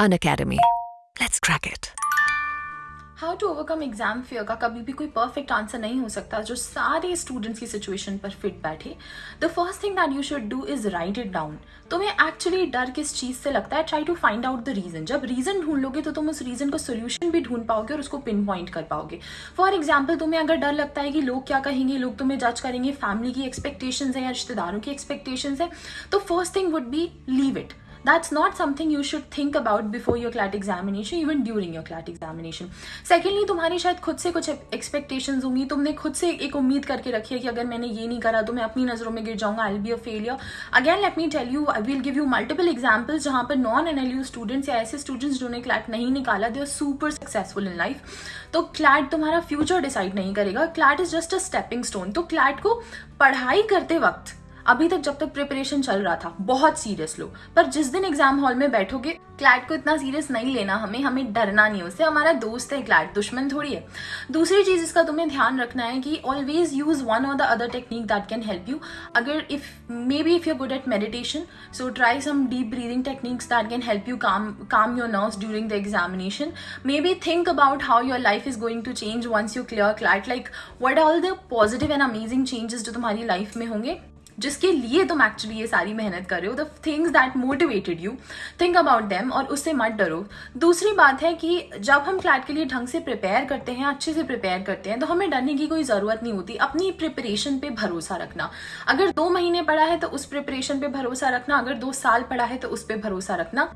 An Academy. Let's crack it. How to overcome exam fear का कभी भी कोई परफेक्ट आंसर नहीं हो सकता जो सारे स्टूडेंट्स की सिचुएशन पर फिट बैठे। The first thing that you should do is write it down तुम्हें एक्चुअली डर किस चीज़ से लगता है? Try to find out the reason जब रीजन ढूंढ लोगे तो तुम उस रीजन का सोल्यूशन भी ढूंढ पाओगे और उसको पिन पॉइंट कर पाओगे। फॉर एग्ज़ाम्पल तुम्हें अगर डर लगता है कि लोग क्या कहेंगे, लोग तुम्हें जज करेंगे फैमिली की एक्सपेक्टेशन है या रिश्तेदारों की एक्सपेक्टेशन है तो first thing would be leave it that's not something you should think about before your CLAT examination, even during your CLAT examination. Secondly, तुम्हारी शायद खुद से कुछ expectations होंगी। तुमने खुद से एक उम्मीद करके रखी है कि अगर मैंने ये नहीं करा तो मैं अपनी नज़रों में गिर जाऊँगा I be a failure again let me tell you I will give you multiple examples जहाँ पर नॉन एनएलयू स्टूडेंट्स या ऐसे स्टूडेंट्स जिन्होंने क्लैट नहीं निकाला they are super successful in life तो क्लैट तुम्हारा फ्यूचर डिसाइड नहीं करेगा। CLAT is just a stepping stone तो क्लैट को पढ़ाई करते वक्त अभी तक जब तक प्रिपरेशन चल रहा था, बहुत सीरियस लो पर जिस दिन एग्ज़ाम हॉल में बैठोगे क्लैट को इतना सीरियस नहीं लेना हमें हमें डरना नहीं उससे। हमारा दोस्त है क्लैट दुश्मन थोड़ी है। दूसरी चीज़ इसका तुम्हें ध्यान रखना है कि ऑलवेज यूज़ वन और the other technique that can help you अगर if maybe if you good at meditation so try some deep breathing techniques that can help you calm calm your nerves during the examination maybe think about how your life is going to change once you clear CLAT like what all the positive and amazing changes जो तुम्हारी life में होंगे? जिसके लिए तुम actually ये सारी मेहनत कर रहे हो the things that motivated you think about them और उससे मत डरो। दूसरी बात है कि जब हम क्लैट के लिए ढंग से प्रिपेयर करते हैं, अच्छे से प्रिपेयर करते हैं तो हमें डरने की कोई ज़रूरत नहीं होती। अपनी प्रिपरेशन पे भरोसा रखना। अगर दो महीने पड़ा है तो उस प्रिपरेशन पे भरोसा रखना, अगर दो साल पड़ा है तो उस पर भरोसा रखना।